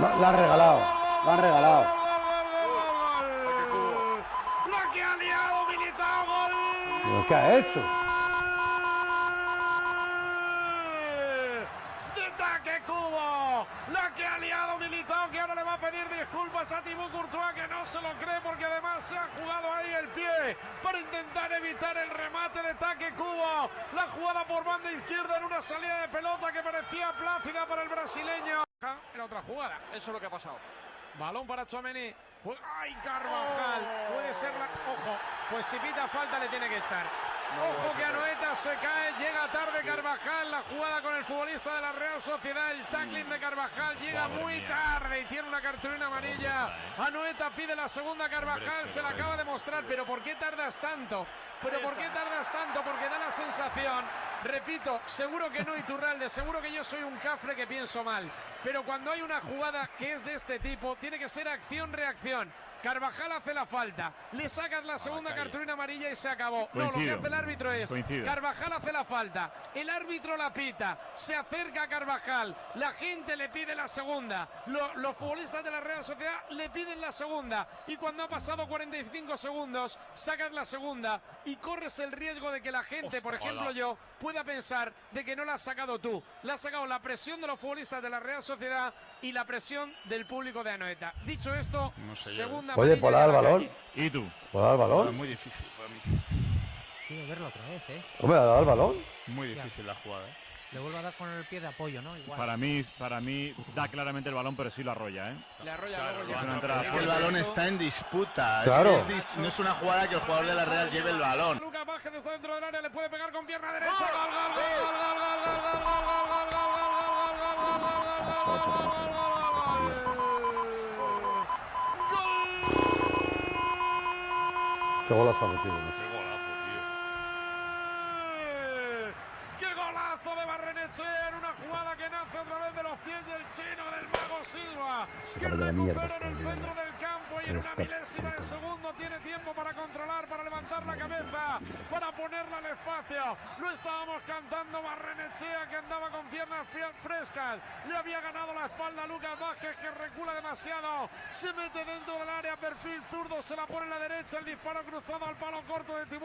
La, la han regalado. La han regalado. La que ha liado Militao, gol. ¿Pero ¿Qué ha hecho? De Cubo. La que ha liado Militao, que ahora le va a pedir disculpas a Thibaut Courtois, que no se lo cree porque además se ha jugado ahí el pie para intentar evitar el remate. La jugada por banda izquierda en una salida de pelota que parecía plácida para el brasileño. Era otra jugada. Eso es lo que ha pasado. Balón para Chouameni. Ju- ¡Ay, Carvajal! Puede ser la... Ojo, pues si pita falta le tiene que echar. Ojo que Anoeta se cae, llega tarde Carvajal, la jugada con el futbolista de la Real Sociedad, el tackling de Carvajal llega Madre muy mía. tarde y tiene una cartulina amarilla. Anoeta pide la segunda, Carvajal se la acaba de mostrar, pero ¿por qué tardas tanto? ¿Pero por qué tardas tanto? Porque da la sensación, repito, seguro que no Iturralde, seguro que yo soy un cafre que pienso mal, pero cuando hay una jugada que es de este tipo, tiene que ser acción-reacción. Carvajal hace la falta, le sacas la segunda cartulina amarilla y se acabó. No, lo que hace el árbitro es, Coincido. Carvajal hace la falta, el árbitro la pita, se acerca a Carvajal, la gente le pide la segunda, Lo- los futbolistas de la Real Sociedad le piden la segunda. Y cuando ha pasado 45 segundos sacas la segunda. Y corres el riesgo de que la gente, por ejemplo yo, pueda pensar de que no la has sacado tú. La ha sacado la presión de los futbolistas de la Real Sociedad y la presión del público de Anoeta. Dicho esto, No sé yo, segunda Oye, amarilla ¿puedo y dar balón? ¿Y tú? ¿Puedo dar el No, es balón? muy difícil para mí. Quiero verlo otra vez, ¿eh? Hombre, ¿ha dado el balón? Muy difícil la jugada. ¿eh? Le vuelvo a dar con el pie de apoyo, ¿no? Igual. Para mí, para mí da claramente el balón, pero sí lo arrolla, ¿eh? Le arrolla Claro, luego es que el balón está en disputa. Claro. Es que es dif- no es una jugada que el jugador de la Real lleve el balón. Lucas Vázquez está dentro del área, le puede pegar con pierna derecha. Gol, gol, gol, gol, gol, gol, gol, gol, gol, gol, gol, gol, gol, gol, Pasó por Rafael, Qué golazo ha metido. macho. Qué golazo, tío. ¡Qué golazo de Barrenechea en una jugada que nace otra vez de los pies del chino del mago Silva! Se Que de la mierda recupera en el centro del campo y en una milésima de segundo tiene tiempo para controlar, para levantar la cabeza, para ponerla al espacio. Lo estábamos cantando Barrenechea que andaba con piernas frescas. Le había ganado la espalda a Lucas Vázquez que recula demasiado. Se mete dentro del perfil zurdo, se la pone en la derecha, el disparo cruzado al palo corto de Tibú.